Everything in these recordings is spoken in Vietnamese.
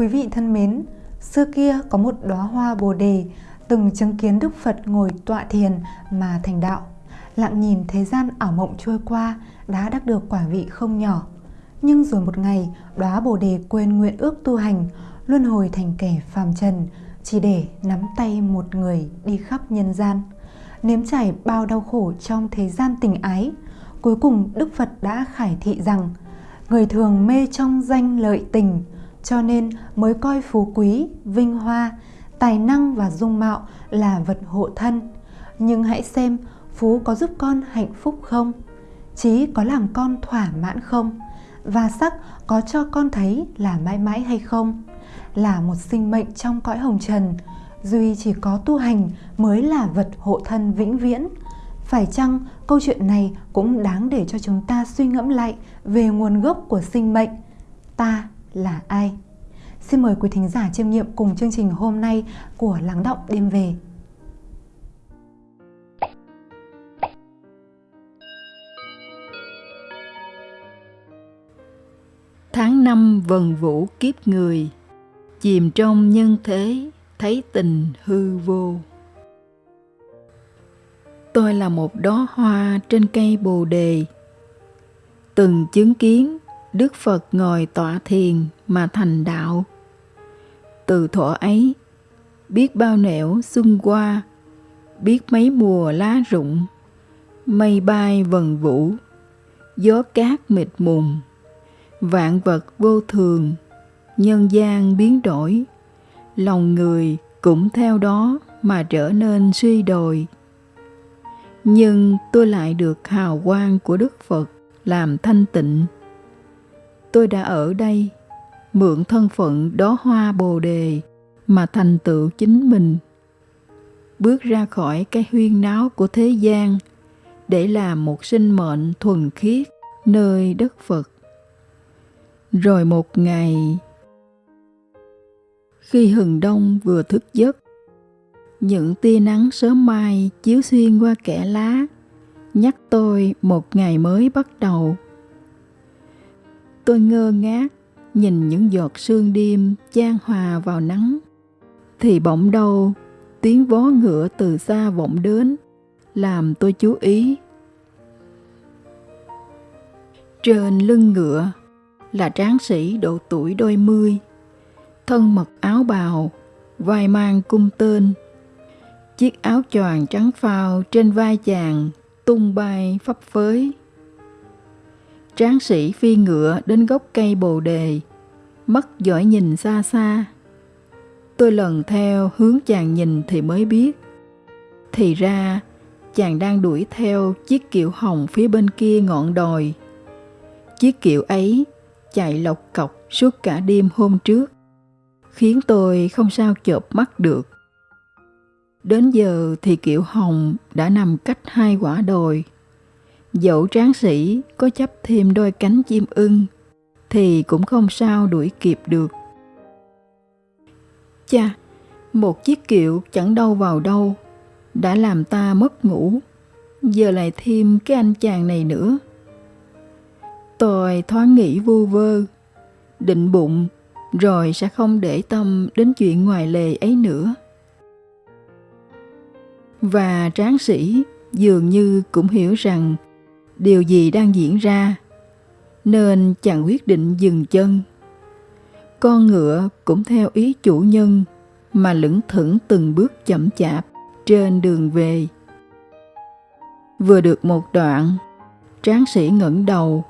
Quý vị thân mến, xưa kia có một đóa hoa bồ đề từng chứng kiến Đức Phật ngồi tọa thiền mà thành đạo. Lặng nhìn thế gian ảo mộng trôi qua đã đắc được quả vị không nhỏ. Nhưng rồi một ngày, đóa bồ đề quên nguyện ước tu hành, luân hồi thành kẻ phàm trần, chỉ để nắm tay một người đi khắp nhân gian. Nếm trải bao đau khổ trong thế gian tình ái, cuối cùng Đức Phật đã khải thị rằng người thường mê trong danh lợi tình, cho nên mới coi phú quý, vinh hoa, tài năng và dung mạo là vật hộ thân. Nhưng hãy xem phú có giúp con hạnh phúc không? Trí có làm con thỏa mãn không? Và sắc có cho con thấy là mãi mãi hay không? Là một sinh mệnh trong cõi hồng trần, duy chỉ có tu hành mới là vật hộ thân vĩnh viễn. Phải chăng câu chuyện này cũng đáng để cho chúng ta suy ngẫm lại về nguồn gốc của sinh mệnh? Ta là ai? Xin mời quý thính giả chiêm nghiệm cùng chương trình hôm nay của Lắng Động Đêm Về. Tháng năm vần vũ kiếp người, chìm trong nhân thế, thấy tình hư vô. Tôi là một đóa hoa trên cây bồ đề, từng chứng kiến Đức Phật ngồi tọa thiền mà thành đạo. Từ thuở ấy, biết bao nẻo xuân qua, biết mấy mùa lá rụng, mây bay vần vũ, gió cát mịt mùng, vạn vật vô thường, nhân gian biến đổi, lòng người cũng theo đó mà trở nên suy đồi. Nhưng tôi lại được hào quang của Đức Phật làm thanh tịnh. Tôi đã ở đây, mượn thân phận đó hoa bồ đề mà thành tựu chính mình. Bước ra khỏi cái huyên náo của thế gian để làm một sinh mệnh thuần khiết nơi đất phật. Rồi một ngày, khi hừng đông vừa thức giấc, những tia nắng sớm mai chiếu xuyên qua kẽ lá, nhắc tôi một ngày mới bắt đầu tôi ngơ ngác, nhìn những giọt sương đêm chan hòa vào nắng. Thì bỗng đâu, tiếng vó ngựa từ xa vọng đến, làm tôi chú ý. Trên lưng ngựa là tráng sĩ độ tuổi đôi mươi, thân mặc áo bào, vai mang cung tên. Chiếc áo choàng trắng phao trên vai chàng tung bay phấp phới. Tráng sĩ phi ngựa đến gốc cây bồ đề, mắt giỏi nhìn xa xa. Tôi lần theo hướng chàng nhìn thì mới biết. Thì ra, chàng đang đuổi theo chiếc kiệu hồng phía bên kia ngọn đồi. Chiếc kiệu ấy chạy lộc cọc suốt cả đêm hôm trước, khiến tôi không sao chợp mắt được. Đến giờ thì kiệu hồng đã nằm cách hai quả đồi. Dẫu tráng sĩ có chấp thêm đôi cánh chim ưng thì cũng không sao đuổi kịp được. Cha, một chiếc kiệu chẳng đâu vào đâu, đã làm ta mất ngủ, giờ lại thêm cái anh chàng này nữa. Tôi thoáng nghĩ vu vơ, định bụng, rồi sẽ không để tâm đến chuyện ngoài lề ấy nữa. Và tráng sĩ dường như cũng hiểu rằng điều gì đang diễn ra, nên chàng quyết định dừng chân. Con ngựa cũng theo ý chủ nhân mà lững thững từng bước chậm chạp trên đường về. Vừa được một đoạn, tráng sĩ ngẩng đầu,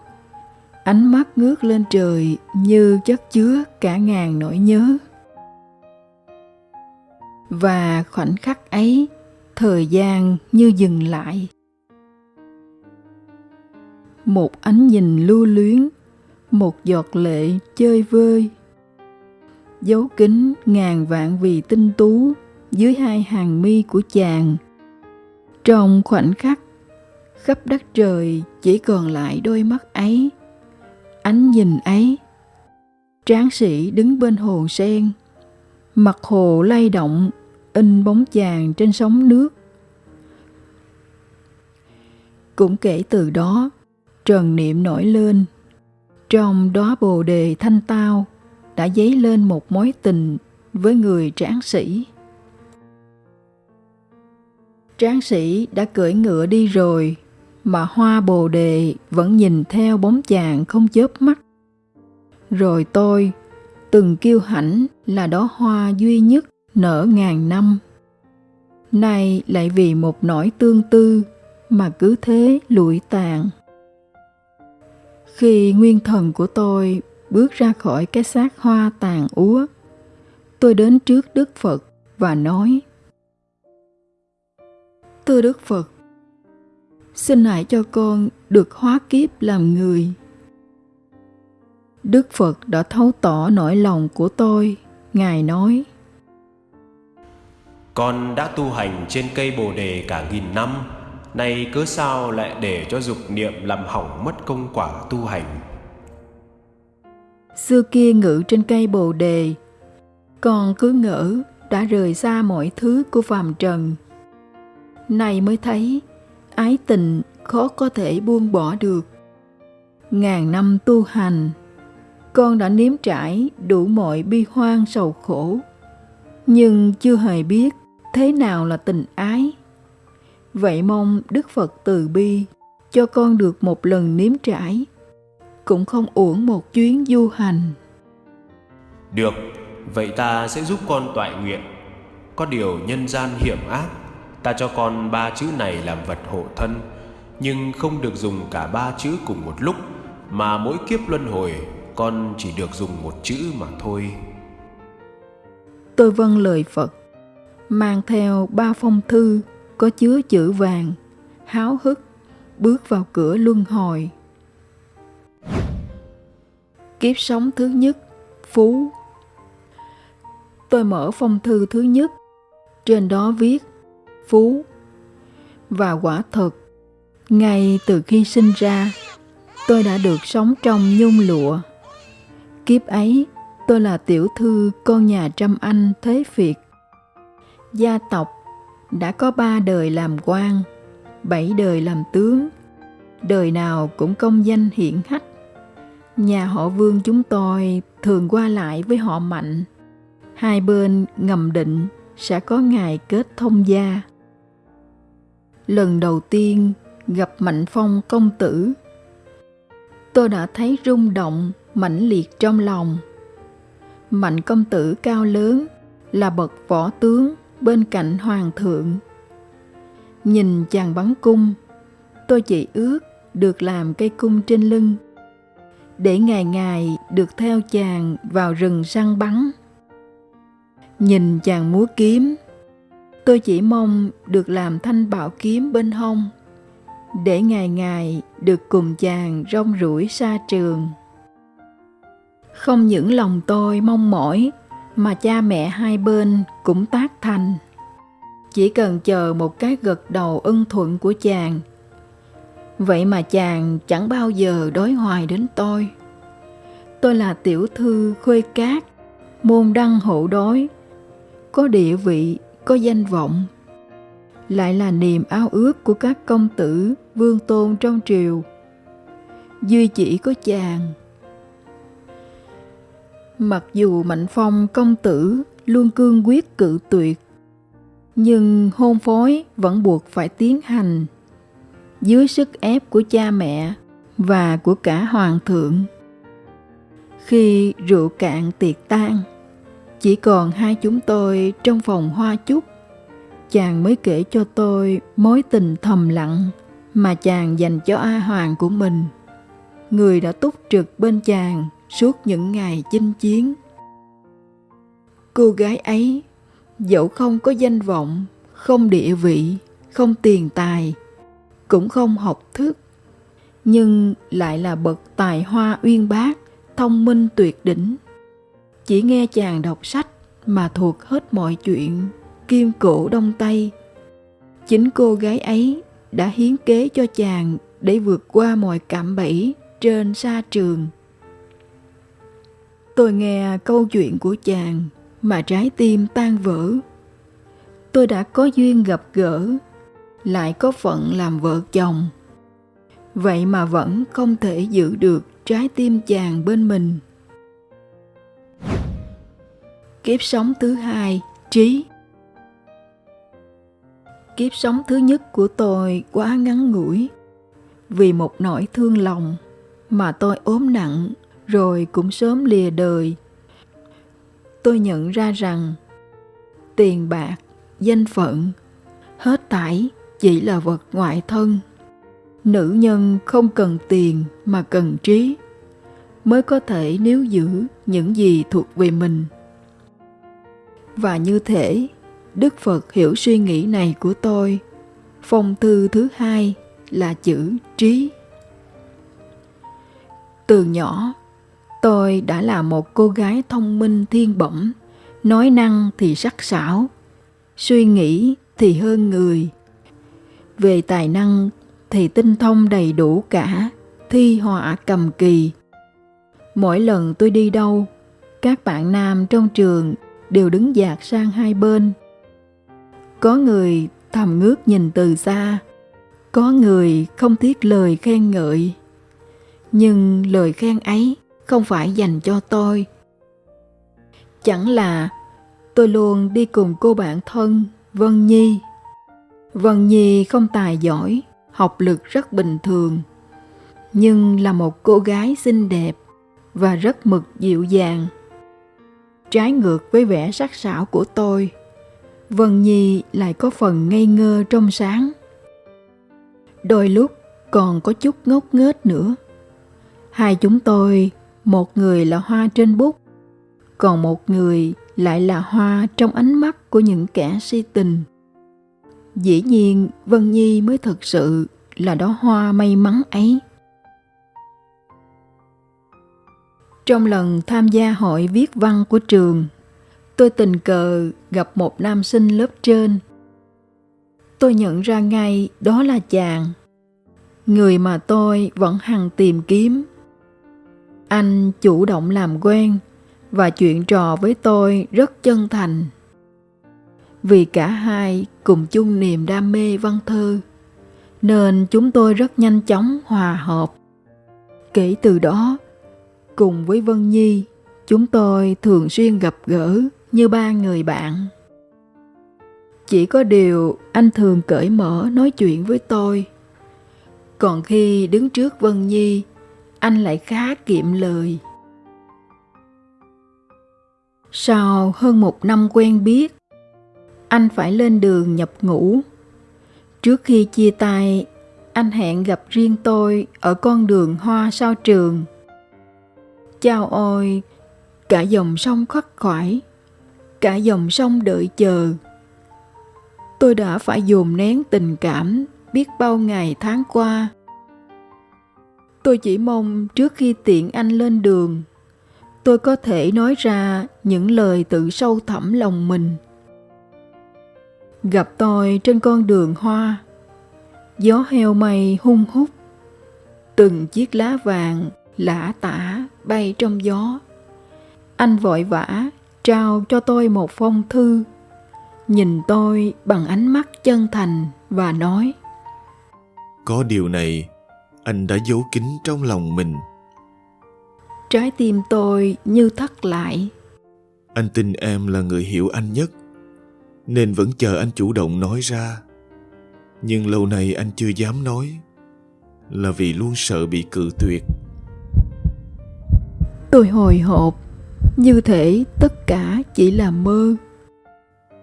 ánh mắt ngước lên trời như chất chứa cả ngàn nỗi nhớ. Và khoảnh khắc ấy, thời gian như dừng lại một ánh nhìn lưu luyến, một giọt lệ chơi vơi. Dấu kính ngàn vạn vì tinh tú dưới hai hàng mi của chàng. Trong khoảnh khắc, khắp đất trời chỉ còn lại đôi mắt ấy, ánh nhìn ấy. Tráng sĩ đứng bên hồ sen, mặt hồ lay động, in bóng chàng trên sóng nước. Cũng kể từ đó trần niệm nổi lên trong đó bồ đề thanh tao đã dấy lên một mối tình với người tráng sĩ. Tráng sĩ đã cưỡi ngựa đi rồi, mà hoa bồ đề vẫn nhìn theo bóng chàng không chớp mắt. Rồi tôi, từng kiêu hãnh là đó hoa duy nhất nở ngàn năm. Nay lại vì một nỗi tương tư mà cứ thế lụi tàn. Khi nguyên thần của tôi bước ra khỏi cái xác hoa tàn úa, tôi đến trước Đức Phật và nói Thưa Đức Phật, xin hãy cho con được hóa kiếp làm người. Đức Phật đã thấu tỏ nỗi lòng của tôi. Ngài nói, Con đã tu hành trên cây bồ đề cả nghìn năm, nay cớ sao lại để cho dục niệm làm hỏng mất công quả tu hành? Xưa kia ngự trên cây bồ đề, con cứ ngỡ đã rời xa mọi thứ của phàm trần. Nay mới thấy ái tình khó có thể buông bỏ được. Ngàn năm tu hành, con đã nếm trải đủ mọi bi hoang sầu khổ, nhưng chưa hề biết thế nào là tình ái. Vậy mong Đức Phật từ bi cho con được một lần nếm trải, cũng không uổng một chuyến du hành. Được, vậy ta sẽ giúp con toại nguyện. Có điều nhân gian hiểm ác, ta cho con ba chữ này làm vật hộ thân, nhưng không được dùng cả ba chữ cùng một lúc, mà mỗi kiếp luân hồi con chỉ được dùng một chữ mà thôi. Tôi vâng lời Phật, mang theo ba phong thư có chứa chữ vàng, háo hức bước vào cửa luân hồi. Kiếp sống thứ nhất, Phú. Tôi mở phong thư thứ nhất, trên đó viết Phú. Và quả thật, ngay từ khi sinh ra, tôi đã được sống trong nhung lụa. Kiếp ấy, tôi là tiểu thư con nhà trăm anh thế Việt. Gia tộc đã có ba đời làm quan, bảy đời làm tướng, đời nào cũng công danh hiển hách. Nhà họ Vương chúng tôi thường qua lại với họ Mạnh. Hai bên ngầm định sẽ có ngày kết thông gia. Lần đầu tiên gặp Mạnh Phong công tử, tôi đã thấy rung động mãnh liệt trong lòng. Mạnh công tử cao lớn là bậc võ tướng bên cạnh hoàng thượng. Nhìn chàng bắn cung, tôi chỉ ước được làm cây cung trên lưng, để ngày ngày được theo chàng vào rừng săn bắn. Nhìn chàng múa kiếm, tôi chỉ mong được làm thanh bảo kiếm bên hông, để ngày ngày được cùng chàng rong ruổi xa trường. Không những lòng tôi mong mỏi mà cha mẹ hai bên cũng tác thành. Chỉ cần chờ một cái gật đầu ân thuận của chàng. Vậy mà chàng chẳng bao giờ đối hoài đến tôi. Tôi là tiểu thư khuê cát, môn đăng hộ đối, có địa vị, có danh vọng. Lại là niềm ao ước của các công tử, vương tôn trong triều. Duy chỉ có chàng Mặc dù Mạnh Phong công tử luôn cương quyết cự tuyệt, nhưng hôn phối vẫn buộc phải tiến hành dưới sức ép của cha mẹ và của cả hoàng thượng. Khi rượu cạn tiệc tan, chỉ còn hai chúng tôi trong phòng hoa chúc, chàng mới kể cho tôi mối tình thầm lặng mà chàng dành cho A Hoàng của mình. Người đã túc trực bên chàng suốt những ngày chinh chiến. Cô gái ấy, dẫu không có danh vọng, không địa vị, không tiền tài, cũng không học thức, nhưng lại là bậc tài hoa uyên bác, thông minh tuyệt đỉnh. Chỉ nghe chàng đọc sách mà thuộc hết mọi chuyện, kim cổ đông tây. Chính cô gái ấy đã hiến kế cho chàng để vượt qua mọi cạm bẫy trên sa trường Tôi nghe câu chuyện của chàng mà trái tim tan vỡ. Tôi đã có duyên gặp gỡ, lại có phận làm vợ chồng. Vậy mà vẫn không thể giữ được trái tim chàng bên mình. Kiếp sống thứ hai, trí. Kiếp sống thứ nhất của tôi quá ngắn ngủi. Vì một nỗi thương lòng mà tôi ốm nặng rồi cũng sớm lìa đời. Tôi nhận ra rằng tiền bạc, danh phận, hết tải chỉ là vật ngoại thân. Nữ nhân không cần tiền mà cần trí mới có thể níu giữ những gì thuộc về mình. Và như thể Đức Phật hiểu suy nghĩ này của tôi. Phong thư thứ hai là chữ trí. Từ nhỏ, tôi đã là một cô gái thông minh thiên bẩm, nói năng thì sắc sảo, suy nghĩ thì hơn người. Về tài năng thì tinh thông đầy đủ cả, thi họa cầm kỳ. Mỗi lần tôi đi đâu, các bạn nam trong trường đều đứng dạt sang hai bên. Có người thầm ngước nhìn từ xa, có người không tiếc lời khen ngợi. Nhưng lời khen ấy không phải dành cho tôi. Chẳng là tôi luôn đi cùng cô bạn thân Vân Nhi. Vân Nhi không tài giỏi, học lực rất bình thường, nhưng là một cô gái xinh đẹp và rất mực dịu dàng. Trái ngược với vẻ sắc sảo của tôi, Vân Nhi lại có phần ngây ngơ trong sáng. Đôi lúc còn có chút ngốc nghếch nữa. Hai chúng tôi, một người là hoa trên bút, còn một người lại là hoa trong ánh mắt của những kẻ si tình. Dĩ nhiên Vân Nhi mới thực sự là đó hoa may mắn ấy. Trong lần tham gia hội viết văn của trường, tôi tình cờ gặp một nam sinh lớp trên. Tôi nhận ra ngay đó là chàng, người mà tôi vẫn hằng tìm kiếm. Anh chủ động làm quen và chuyện trò với tôi rất chân thành. Vì cả hai cùng chung niềm đam mê văn thơ, nên chúng tôi rất nhanh chóng hòa hợp. Kể từ đó, cùng với Vân Nhi, chúng tôi thường xuyên gặp gỡ như ba người bạn. Chỉ có điều anh thường cởi mở nói chuyện với tôi. Còn khi đứng trước Vân Nhi, anh lại khá kiệm lời. Sau hơn một năm quen biết, anh phải lên đường nhập ngũ. Trước khi chia tay, anh hẹn gặp riêng tôi ở con đường hoa sau trường. Chào ôi, cả dòng sông khắc khoải, cả dòng sông đợi chờ. Tôi đã phải dồn nén tình cảm biết bao ngày tháng qua. Tôi chỉ mong trước khi tiện anh lên đường, tôi có thể nói ra những lời tự sâu thẳm lòng mình. Gặp tôi trên con đường hoa, gió heo mây hung hút, từng chiếc lá vàng lã tả bay trong gió. Anh vội vã trao cho tôi một phong thư, nhìn tôi bằng ánh mắt chân thành và nói Có điều này, anh đã giấu kín trong lòng mình. Trái tim tôi như thắt lại. Anh tin em là người hiểu anh nhất, nên vẫn chờ anh chủ động nói ra. Nhưng lâu nay anh chưa dám nói, là vì luôn sợ bị cự tuyệt. Tôi hồi hộp, như thể tất cả chỉ là mơ.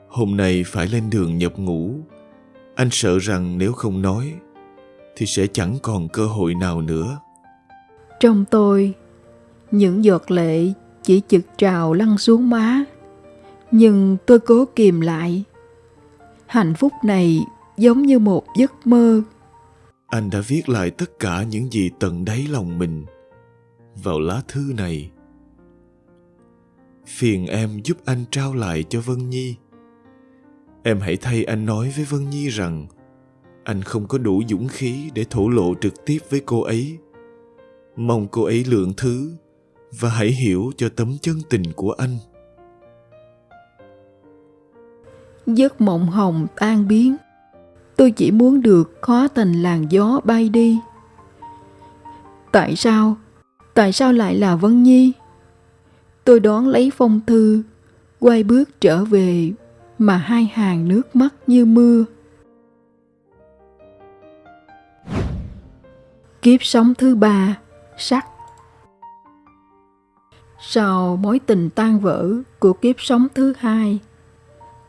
Hôm nay phải lên đường nhập ngũ. Anh sợ rằng nếu không nói, thì sẽ chẳng còn cơ hội nào nữa. Trong tôi, những giọt lệ chỉ chực trào lăn xuống má. Nhưng tôi cố kìm lại. Hạnh phúc này giống như một giấc mơ. Anh đã viết lại tất cả những gì tận đáy lòng mình vào lá thư này phiền em giúp anh trao lại cho vân nhi em hãy thay anh nói với vân nhi rằng anh không có đủ dũng khí để thổ lộ trực tiếp với cô ấy. Mong cô ấy lượng thứ và hãy hiểu cho tấm chân tình của anh. Giấc mộng hồng tan biến. Tôi chỉ muốn được khó tình làn gió bay đi. Tại sao? Tại sao lại là Vân Nhi? Tôi đón lấy phong thư, quay bước trở về mà hai hàng nước mắt như mưa. Kiếp sống thứ ba, sắc. Sau mối tình tan vỡ của kiếp sống thứ hai,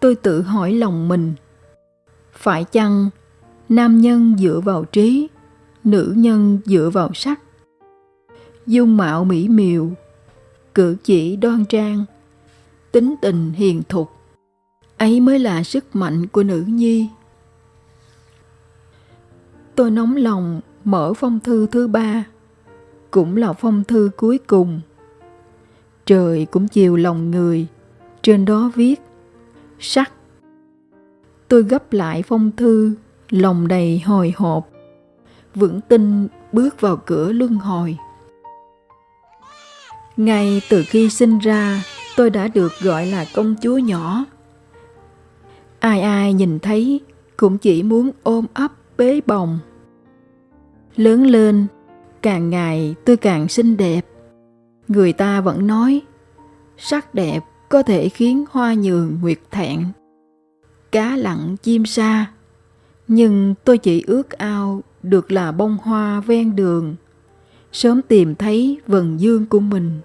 tôi tự hỏi lòng mình. Phải chăng nam nhân dựa vào trí, nữ nhân dựa vào sắc? Dung mạo mỹ miều, cử chỉ đoan trang, tính tình hiền thục, ấy mới là sức mạnh của nữ nhi. Tôi nóng lòng mở phong thư thứ ba, cũng là phong thư cuối cùng. Trời cũng chiều lòng người, trên đó viết, sắc. Tôi gấp lại phong thư, lòng đầy hồi hộp, vững tin bước vào cửa luân hồi. Ngay từ khi sinh ra, tôi đã được gọi là công chúa nhỏ. Ai ai nhìn thấy cũng chỉ muốn ôm ấp bế bồng lớn lên, càng ngày tôi càng xinh đẹp. Người ta vẫn nói, sắc đẹp có thể khiến hoa nhường nguyệt thẹn. Cá lặng chim sa, nhưng tôi chỉ ước ao được là bông hoa ven đường, sớm tìm thấy vần dương của mình.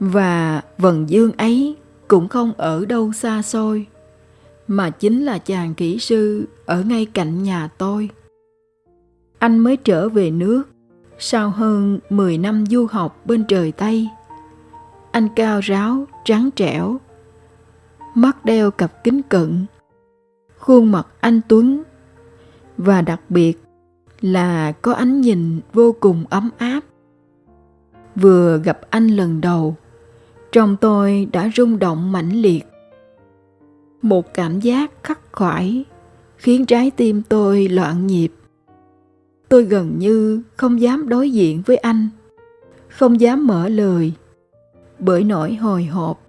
Và vần dương ấy cũng không ở đâu xa xôi, mà chính là chàng kỹ sư ở ngay cạnh nhà tôi anh mới trở về nước sau hơn 10 năm du học bên trời Tây. Anh cao ráo, trắng trẻo, mắt đeo cặp kính cận, khuôn mặt anh Tuấn và đặc biệt là có ánh nhìn vô cùng ấm áp. Vừa gặp anh lần đầu, trong tôi đã rung động mãnh liệt. Một cảm giác khắc khoải khiến trái tim tôi loạn nhịp tôi gần như không dám đối diện với anh, không dám mở lời. Bởi nỗi hồi hộp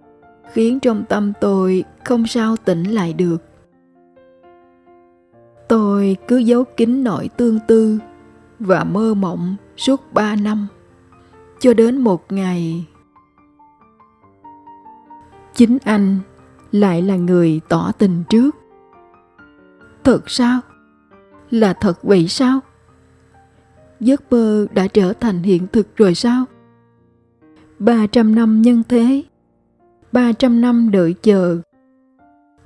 khiến trong tâm tôi không sao tỉnh lại được. Tôi cứ giấu kín nỗi tương tư và mơ mộng suốt ba năm, cho đến một ngày chính anh lại là người tỏ tình trước. Thật sao? Là thật vậy sao? Giấc mơ đã trở thành hiện thực rồi sao? 300 năm nhân thế, 300 năm đợi chờ.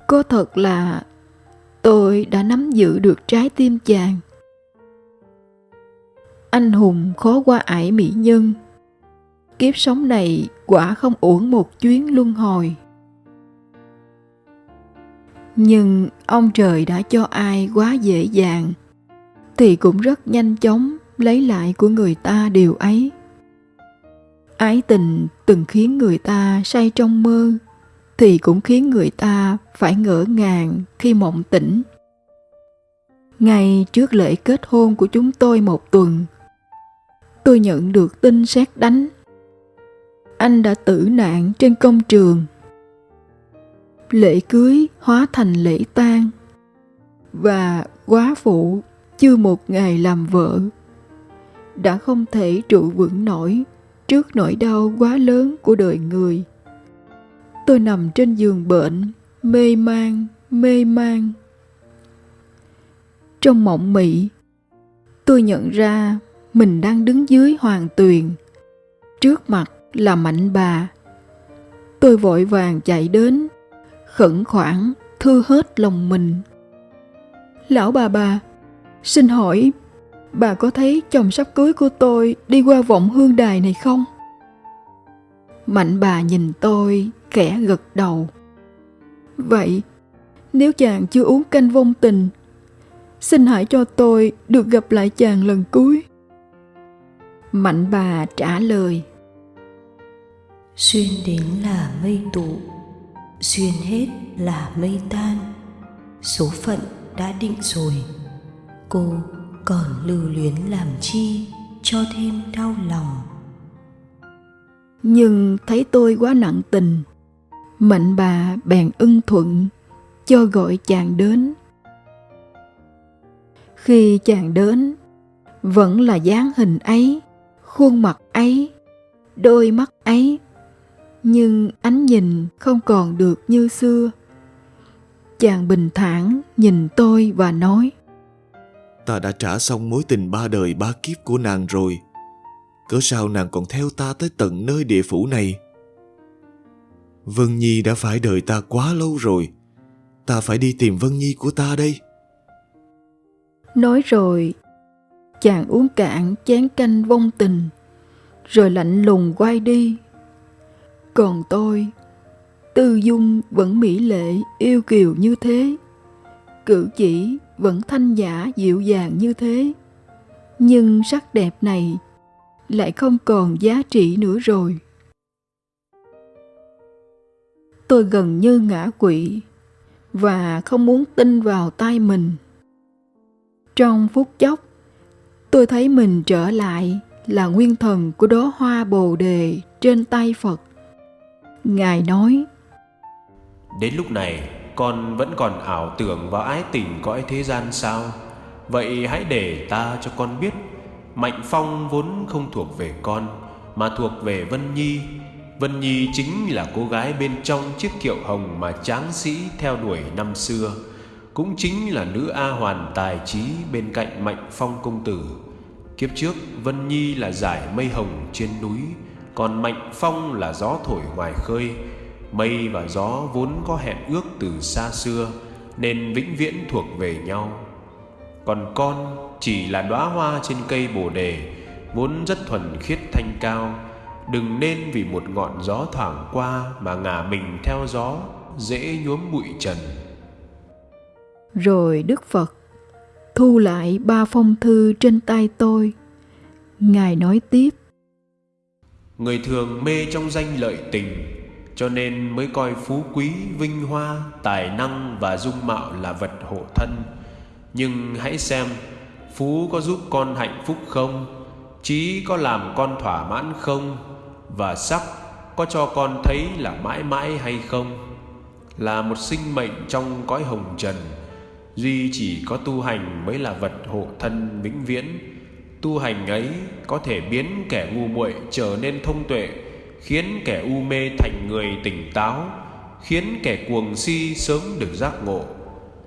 Có thật là tôi đã nắm giữ được trái tim chàng. Anh hùng khó qua ải mỹ nhân. Kiếp sống này quả không uổng một chuyến luân hồi. Nhưng ông trời đã cho ai quá dễ dàng thì cũng rất nhanh chóng lấy lại của người ta điều ấy. Ái tình từng khiến người ta say trong mơ, thì cũng khiến người ta phải ngỡ ngàng khi mộng tỉnh. Ngay trước lễ kết hôn của chúng tôi một tuần, tôi nhận được tin xét đánh. Anh đã tử nạn trên công trường. Lễ cưới hóa thành lễ tang. Và quá phụ, chưa một ngày làm vợ đã không thể trụ vững nổi trước nỗi đau quá lớn của đời người. Tôi nằm trên giường bệnh, mê man mê man. Trong mộng mị, tôi nhận ra mình đang đứng dưới hoàng tuyền. Trước mặt là mạnh bà. Tôi vội vàng chạy đến, khẩn khoản thư hết lòng mình. Lão bà bà, xin hỏi bà có thấy chồng sắp cưới của tôi đi qua vọng hương đài này không? Mạnh bà nhìn tôi, khẽ gật đầu. Vậy, nếu chàng chưa uống canh vong tình, xin hãy cho tôi được gặp lại chàng lần cuối. Mạnh bà trả lời. Xuyên đến là mây tụ, xuyên hết là mây tan. Số phận đã định rồi, cô còn lưu luyến làm chi cho thêm đau lòng. Nhưng thấy tôi quá nặng tình, mạnh bà bèn ưng thuận, cho gọi chàng đến. Khi chàng đến, vẫn là dáng hình ấy, khuôn mặt ấy, đôi mắt ấy, nhưng ánh nhìn không còn được như xưa. Chàng bình thản nhìn tôi và nói ta đã trả xong mối tình ba đời ba kiếp của nàng rồi. Cớ sao nàng còn theo ta tới tận nơi địa phủ này? Vân nhi đã phải đợi ta quá lâu rồi. Ta phải đi tìm vân nhi của ta đây. Nói rồi, chàng uống cạn chén canh vong tình, rồi lạnh lùng quay đi. Còn tôi, tư dung vẫn mỹ lệ, yêu kiều như thế. Cử chỉ vẫn thanh giả dịu dàng như thế. Nhưng sắc đẹp này lại không còn giá trị nữa rồi. Tôi gần như ngã quỵ và không muốn tin vào tay mình. Trong phút chốc, tôi thấy mình trở lại là nguyên thần của đóa hoa bồ đề trên tay phật. Ngài nói, Đến lúc này con vẫn còn ảo tưởng và ái tình cõi thế gian sao? Vậy hãy để ta cho con biết, Mạnh Phong vốn không thuộc về con, Mà thuộc về Vân Nhi. Vân Nhi chính là cô gái bên trong chiếc kiệu hồng Mà tráng sĩ theo đuổi năm xưa. Cũng chính là nữ A hoàn tài trí bên cạnh Mạnh Phong công tử. Kiếp trước, Vân Nhi là giải mây hồng trên núi, Còn Mạnh Phong là gió thổi ngoài khơi. Mây và gió vốn có hẹn ước từ xa xưa Nên vĩnh viễn thuộc về nhau. Còn con chỉ là đóa hoa trên cây bồ đề Vốn rất thuần khiết thanh cao. Đừng nên vì một ngọn gió thoảng qua Mà ngả mình theo gió Dễ nhuốm bụi trần. Rồi Đức Phật thu lại ba phong thư trên tay tôi. Ngài nói tiếp. Người thường mê trong danh lợi tình cho nên mới coi phú quý, vinh hoa, tài năng và dung mạo là vật hộ thân. Nhưng hãy xem, phú có giúp con hạnh phúc không? Trí có làm con thỏa mãn không? Và sắc có cho con thấy là mãi mãi hay không? Là một sinh mệnh trong cõi hồng trần, duy chỉ có tu hành mới là vật hộ thân vĩnh viễn. Tu hành ấy có thể biến kẻ ngu muội trở nên thông tuệ khiến kẻ u mê thành người tỉnh táo khiến kẻ cuồng si sớm được giác ngộ.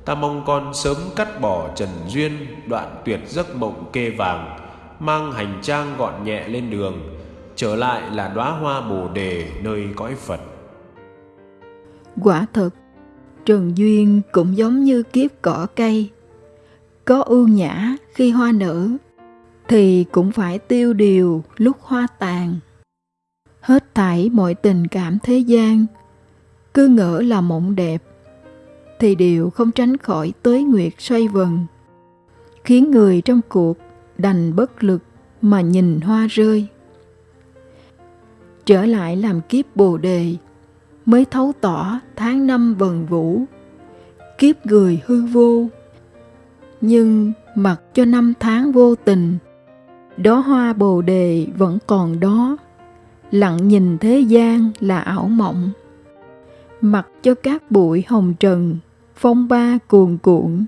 Ta mong con sớm cắt bỏ trần duyên đoạn tuyệt giấc mộng kê vàng mang hành trang gọn nhẹ lên đường trở lại là đóa hoa bồ đề nơi cõi phật. Quả thật, trần duyên cũng giống như kiếp cỏ cây. Có ưu nhã khi hoa nở thì cũng phải tiêu điều lúc hoa tàn hết thảy mọi tình cảm thế gian. Cứ ngỡ là mộng đẹp, thì đều không tránh khỏi tới nguyệt xoay vần. Khiến người trong cuộc đành bất lực mà nhìn hoa rơi. Trở lại làm kiếp bồ đề, mới thấu tỏ tháng năm vần vũ. Kiếp người hư vô, nhưng mặc cho năm tháng vô tình, đó hoa bồ đề vẫn còn đó lặng nhìn thế gian là ảo mộng mặc cho các bụi hồng trần phong ba cuồn cuộn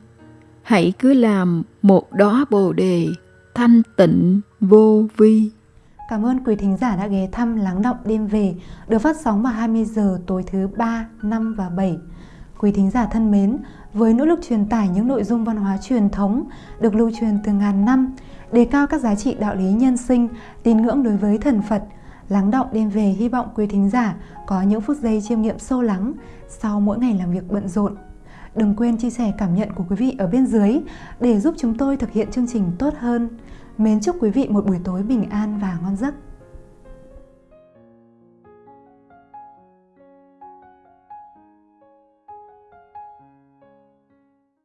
hãy cứ làm một đóa bồ đề thanh tịnh vô vi Cảm ơn quý thính giả đã ghé thăm Lắng Động Đêm Về được phát sóng vào 20 giờ tối thứ 3, 5 và 7. Quý thính giả thân mến, với nỗ lực truyền tải những nội dung văn hóa truyền thống được lưu truyền từ ngàn năm, đề cao các giá trị đạo lý nhân sinh, tín ngưỡng đối với thần Phật – Lắng động đêm về hy vọng quý thính giả có những phút giây chiêm nghiệm sâu lắng sau mỗi ngày làm việc bận rộn. Đừng quên chia sẻ cảm nhận của quý vị ở bên dưới để giúp chúng tôi thực hiện chương trình tốt hơn. Mến chúc quý vị một buổi tối bình an và ngon giấc.